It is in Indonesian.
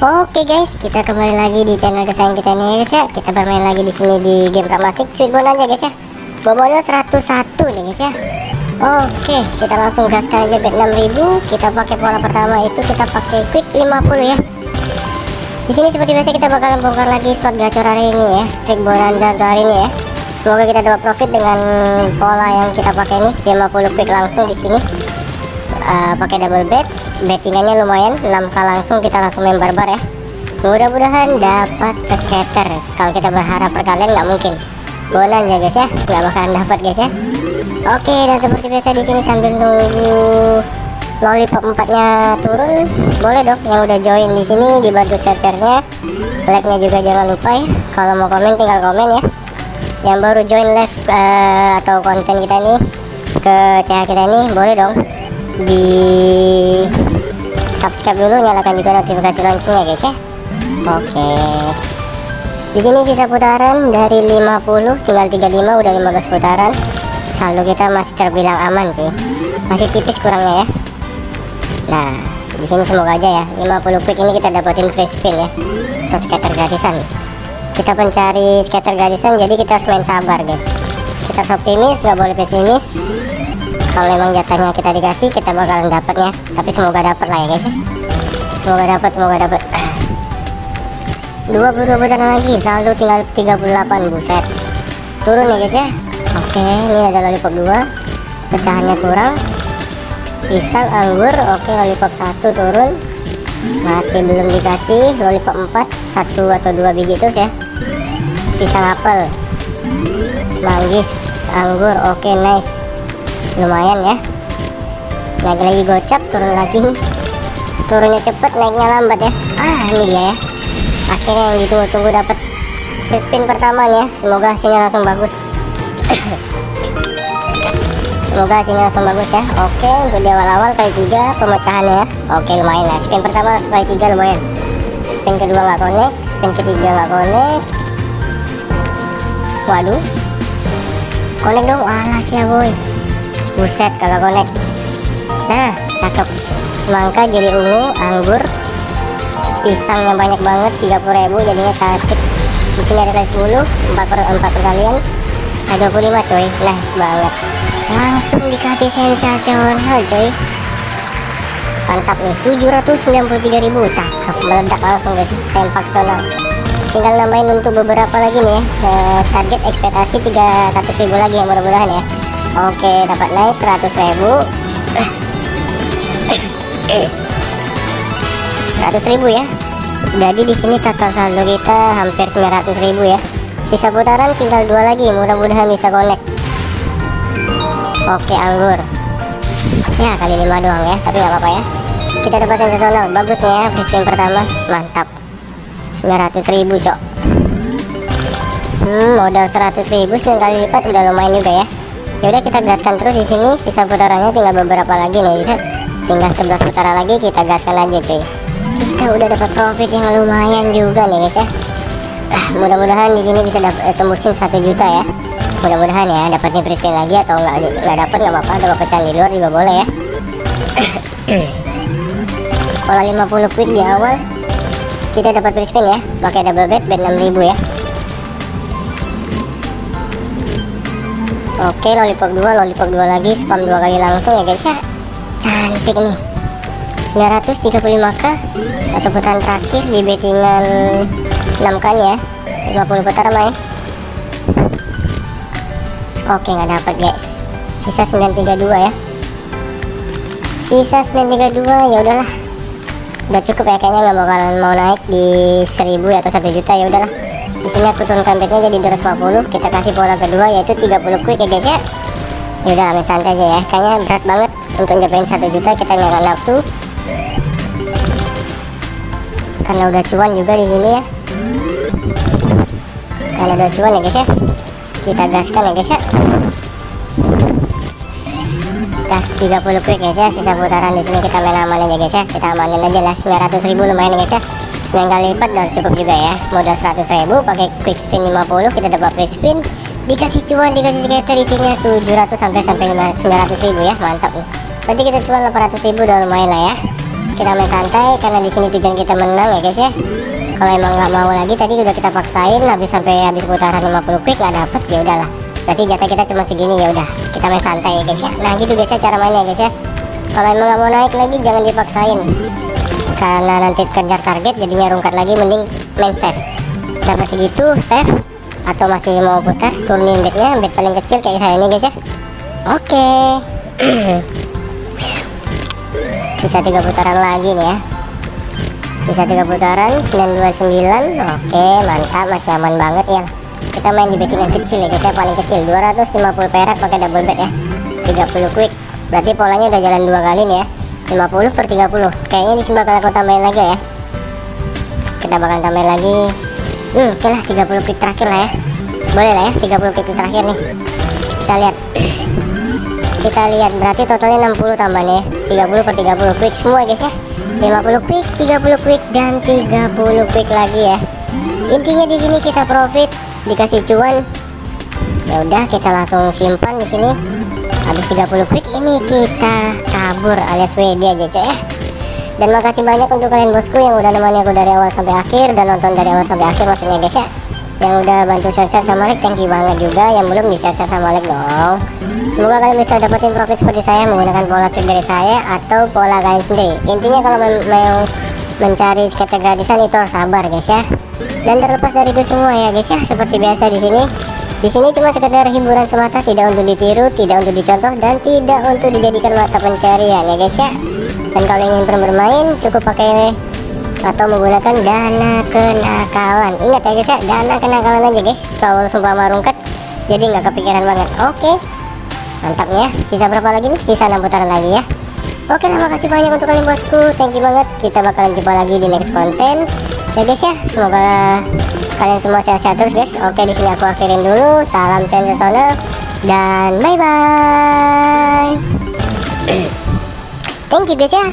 Oke guys, kita kembali lagi di channel kesayangan kita nih ya guys ya. Kita bermain lagi di sini di game Pragmatic Sweet aja guys ya. Modal 101 nih guys ya. Oke, kita langsung gaskan aja bet 6000. Kita pakai pola pertama itu kita pakai quick 50 ya. Di sini seperti biasa kita bakalan bongkar lagi slot gacor hari ini ya. Trik bonanza untuk hari ini ya. Semoga kita dapat profit dengan pola yang kita pakai ini 50 quick langsung di sini. Uh, pakai double bet bettingannya lumayan 6k langsung kita langsung main barbar ya. Mudah-mudahan dapat scatter kalau kita berharap perkalian nggak mungkin. Bonan ya guys ya. Nggak bakalan dapat guys ya. Oke dan seperti biasa di sini sambil nunggu lollipop empatnya turun. Boleh dong yang udah join di sini dibantu share-nya like-nya juga jangan lupa ya. Kalau mau komen tinggal komen ya. Yang baru join live uh, atau konten kita nih ke CH kita ini boleh dong di subscribe dulu nyalakan juga notifikasi loncengnya guys ya. Oke. Di sini sisa putaran dari 50 tinggal 35 udah 15 putaran. Saldo kita masih terbilang aman sih. Masih tipis kurangnya ya. Nah di sini semoga aja ya. 50 quick ini kita dapetin free spin ya. Atau scatter gratisan kita pencari scatter gratisan jadi kita harus main sabar guys. Kita optimis nggak boleh pesimis kalau emang jatahnya kita dikasih kita bakalan dapatnya tapi semoga dapat lah ya guys semoga dapat semoga dapat 22 putaran lagi saldo tinggal 38 buset. Turun ya guys ya. Oke ini ada lollipop 2 pecahannya kurang. Pisang anggur oke lollipop 1 turun. Masih belum dikasih lollipop 4 satu atau dua biji terus ya. Pisang apel. Manggis anggur oke nice lumayan ya. Naik lagi gocap turun lagi. Turunnya cepet naiknya lambat ya. Ah ini dia ya. Akhirnya yang ditunggu-tunggu dapat spin pertama nih ya. Semoga hasilnya langsung bagus. Semoga hasilnya langsung bagus ya. Oke untuk di awal-awal kali tiga pemecahannya ya. Oke lumayan ya. Spin pertama kali tiga lumayan. Spin kedua nggak connect spin ketiga nggak connect. Waduh. Connect dong. Alas ya boy buset kagak connect nah cakep. Semangka jadi ungu anggur. Pisang yang banyak banget 30.000 jadinya cantik di sini ada 10 4 per 4 perkalian ada 25 coy nice banget langsung dikasih sensasional coy mantap nih 793.000 cakep meledak langsung guys. Tempak sonal tinggal nambahin untuk beberapa lagi nih ya target ekspektasi 300.000 lagi ya mudah-mudahan ya oke dapat naik 100.000 100 ribu ya. Jadi di sini total saldo kita hampir 900 ribu ya. Sisa putaran tinggal dua lagi mudah-mudahan bisa connect. Oke anggur. Ya kali lima doang ya tapi nggak apa-apa ya. Kita dapat sensasional bagus nih ya free spin pertama. Mantap. 900 ribu cok. Hmm, modal 100 ribu sekali lipat udah lumayan juga ya yaudah kita gaskan terus di sini. Sisa putarannya tinggal beberapa lagi nih bisa? Tinggal 11 putaran lagi kita gaskan aja cuy. Kita udah dapat profit yang lumayan juga nih guys ya. Ah, mudah-mudahan di sini bisa dapat eh, tembusin satu juta ya. Mudah-mudahan ya dapatin free lagi atau nggak nggak dapat nggak apa-apa. Dapat pecahan di luar juga boleh ya. Pola 50 quick di awal kita dapat free ya. Pakai double bet bet 6000 ya Oke lollipop 2 lollipop 2 lagi spam dua kali langsung ya guys ya. Cantik nih. 935k satu putaran terakhir di bettingan 6 kali ya. 50 putaran main oke nggak dapat guys. Sisa 932 ya. Sisa 932 ya udahlah. Udah cukup ya kayaknya nggak bakalan mau naik di 1000 atau 1 juta ya udahlah di sini aku turunkan betnya jadi 250 kita kasih pola kedua yaitu 30 quick ya guys ya ya udah ambil santai aja ya. Kayaknya berat banget untuk nyobain 1 juta kita nggak nafsu. Karena udah cuan juga di sini ya. Karena udah cuan ya guys ya. Kita gaskan ya guys ya. Gas 30 quick guys ya. Sisa putaran di sini kita main aman aja guys ya. Kita amanin aja lah. 900 ribu lumayan guys ya 9 kali lipat udah cukup juga ya. Modal 100 ribu pakai quick spin 50 kita dapat free spin. Dikasih cuan dikasih skater isinya 700 sampai sampai 900 ribu ya mantap nih. Berarti kita cuan 800 ribu udah lumayan lah ya. Kita main santai karena di sini tujuan kita menang ya guys ya. Kalau emang nggak mau lagi tadi udah kita paksain habis sampai habis putaran 50 quick nggak dapet ya udahlah. Berarti jatah kita cuma segini ya udah. Kita main santai ya guys ya. Nah gitu guys ya cara mainnya guys ya. Kalau emang nggak mau naik lagi jangan dipaksain karena nanti kejar target jadinya rungkat lagi mending main safe. Dapat segitu safe. Atau masih mau putar turunin bednya bed paling kecil kayak saya ini guys ya. Oke. Sisa tiga putaran lagi nih ya. Sisa tiga putaran 929 oke mantap. Masih aman banget ya. Kita main di bettingan kecil ya guys ya. Paling kecil 250 perak pakai double bet ya. 30 quick. Berarti polanya udah jalan dua kali nih ya 50 per 30 kayaknya di sini bakal aku tambahin lagi ya. Kita bakal tambahin lagi. Hmm oke lah 30 quick terakhir lah ya. Boleh lah ya 30 quick terakhir nih. Kita lihat. Kita lihat berarti totalnya 60 tambahnya 30 per 30 quick semua guys ya. 50 quick 30 quick dan 30 quick lagi ya. Intinya di sini kita profit dikasih cuan. Ya udah kita langsung simpan di sini habis 30 quick ini kita kabur alias WD aja coy ya. Dan makasih banyak untuk kalian bosku yang udah nemani aku dari awal sampai akhir dan nonton dari awal sampai akhir maksudnya guys ya. Yang udah bantu share-share sama like thank you banget juga. Yang belum di share-share sama like dong. Semoga kalian bisa dapetin profit seperti saya menggunakan pola trik dari saya atau pola kalian sendiri. Intinya kalau mau mencari skater gratisan itu harus sabar guys ya. Dan terlepas dari itu semua ya guys ya. Seperti biasa di sini di sini cuma sekedar hiburan semata tidak untuk ditiru tidak untuk dicontoh dan tidak untuk dijadikan mata pencarian ya guys ya. Dan kalau ingin bermain cukup pakai atau menggunakan dana kenakalan. Ingat ya guys ya dana kenakalan aja guys. Kalau sumpah marungkat jadi nggak kepikiran banget. Oke. Mantapnya sisa berapa lagi nih? Sisa 6 putaran lagi ya. Oke lah makasih banyak untuk kalian bosku. Thank you banget. Kita bakalan jumpa lagi di next konten ya guys ya. Semoga kalian semua sehat-sehat terus guys. Oke di sini aku akhirin dulu. Salam sensasional dan bye bye thank you guys ya